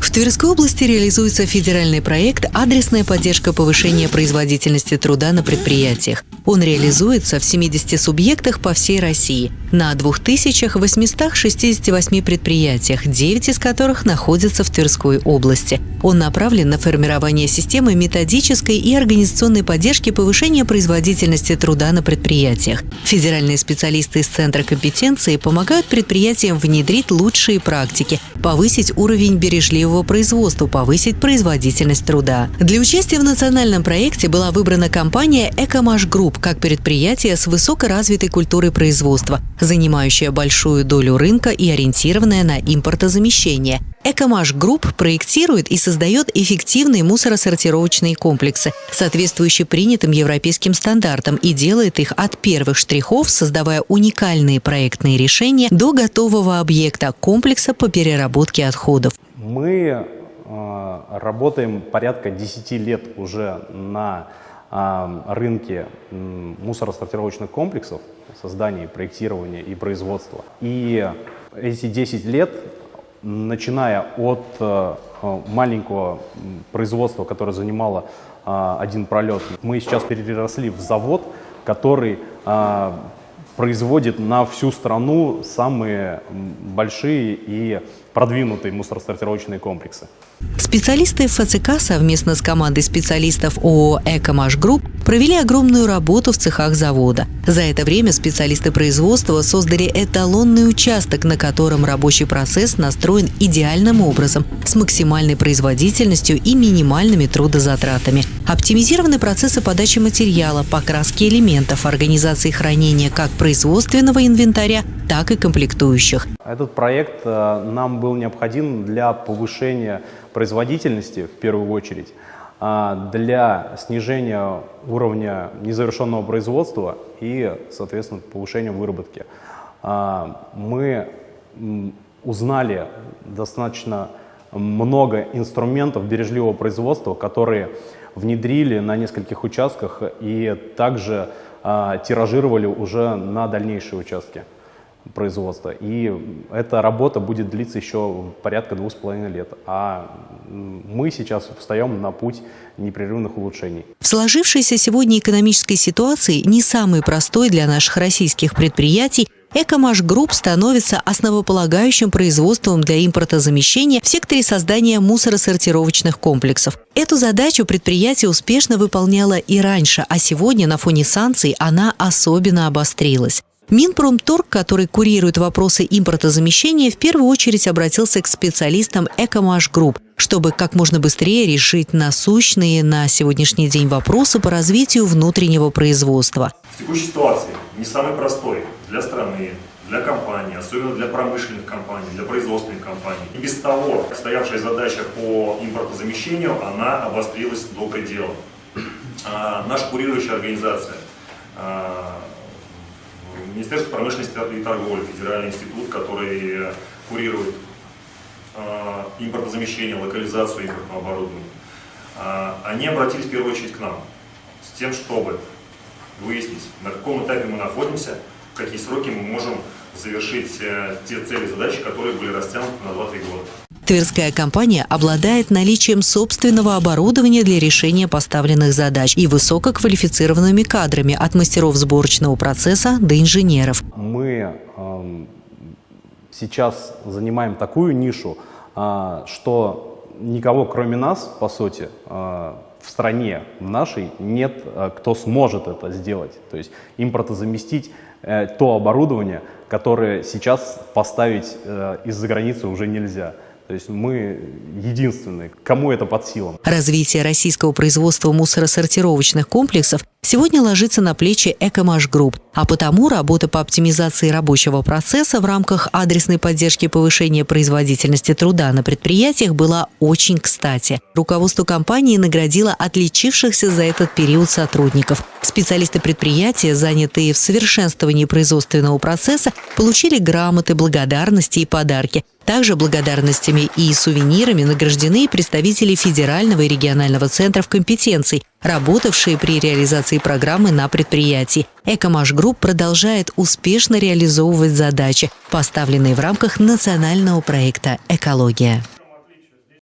В Тверской области реализуется федеральный проект «Адресная поддержка повышения производительности труда на предприятиях». Он реализуется в 70 субъектах по всей России на 2868 предприятиях, 9 из которых находятся в Тверской области. Он направлен на формирование системы методической и организационной поддержки повышения производительности труда на предприятиях. Федеральные специалисты из Центра компетенции помогают предприятиям внедрить лучшие практики, повысить уровень бережливого производства, повысить производительность труда. Для участия в национальном проекте была выбрана компания «Экомаш Групп», как предприятие с высокоразвитой культурой производства, занимающее большую долю рынка и ориентированное на импортозамещение. Экомаш Групп проектирует и создает эффективные мусоросортировочные комплексы, соответствующие принятым европейским стандартам, и делает их от первых штрихов, создавая уникальные проектные решения до готового объекта комплекса по переработке отходов. Мы э, работаем порядка 10 лет уже на рынке мусоросортировочных комплексов, создания, проектирования и производства. И эти 10 лет, начиная от э, маленького производства, которое занимало а, один пролет, мы сейчас переросли в завод, который производит на всю страну самые большие и продвинутые мусоросортировочные комплексы. Специалисты ФЦК совместно с командой специалистов ООО «Экомаш Групп» провели огромную работу в цехах завода. За это время специалисты производства создали эталонный участок, на котором рабочий процесс настроен идеальным образом, с максимальной производительностью и минимальными трудозатратами. Оптимизированы процессы подачи материала, покраски элементов, организации хранения как производственного инвентаря, так и комплектующих. Этот проект э, нам был необходим для повышения производительности в первую очередь, для снижения уровня незавершенного производства и, соответственно, повышения выработки. А, мы узнали достаточно много инструментов бережливого производства, которые внедрили на нескольких участках и также а, тиражировали уже на дальнейшие участки производства. И эта работа будет длиться еще порядка двух с половиной лет. А мы сейчас встаем на путь непрерывных улучшений. В сложившейся сегодня экономической ситуации не самый простой для наших российских предприятий Экомаш Групп становится основополагающим производством для импортозамещения в секторе создания мусоросортировочных комплексов. Эту задачу предприятие успешно выполняло и раньше, а сегодня на фоне санкций она особенно обострилась. Минпромторг, который курирует вопросы импортозамещения, в первую очередь обратился к специалистам Экомаш Групп, чтобы как можно быстрее решить насущные на сегодняшний день вопросы по развитию внутреннего производства. В текущей ситуации не самый простой для страны, для компаний, особенно для промышленных компаний, для производственных компаний. И без того, стоявшая задача по импортозамещению, она обострилась до предела. А, наша курирующая организация а, Министерство промышленности и торговли, федеральный институт, который курирует э, импортозамещение, локализацию импортного оборудования, э, они обратились в первую очередь к нам с тем, чтобы выяснить, на каком этапе мы находимся, в какие сроки мы можем завершить э, те цели и задачи, которые были растянуты на 2-3 года. Тверская компания обладает наличием собственного оборудования для решения поставленных задач и высококвалифицированными кадрами от мастеров сборочного процесса до инженеров. Мы э, сейчас занимаем такую нишу, э, что никого кроме нас, по сути, э, в стране нашей нет, э, кто сможет это сделать. То есть импортозаместить э, то оборудование, которое сейчас поставить э, из-за границы уже нельзя. То есть мы единственные, кому это под силу. Развитие российского производства мусоросортировочных комплексов сегодня ложится на плечи Экомаш Групп, а потому работа по оптимизации рабочего процесса в рамках адресной поддержки повышения производительности труда на предприятиях была очень кстати. Руководство компании наградило отличившихся за этот период сотрудников. Специалисты предприятия, занятые в совершенствовании производственного процесса, получили грамоты, благодарности и подарки – также благодарностями и сувенирами награждены представители федерального и регионального центров компетенций, работавшие при реализации программы на предприятии. Экомаш Групп продолжает успешно реализовывать задачи, поставленные в рамках национального проекта «Экология».